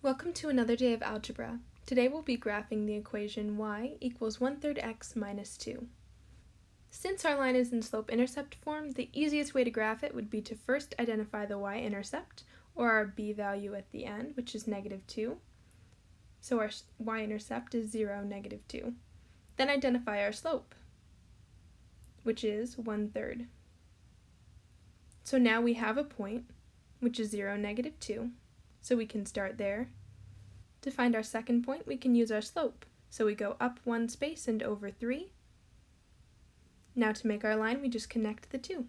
Welcome to another day of algebra. Today we'll be graphing the equation y equals 1 third x minus 2. Since our line is in slope-intercept form, the easiest way to graph it would be to first identify the y-intercept, or our b value at the end, which is negative 2. So our y-intercept is 0, negative 2. Then identify our slope, which is 1 third. So now we have a point, which is 0, negative 2, so we can start there. To find our second point, we can use our slope. So we go up one space and over 3. Now to make our line, we just connect the two.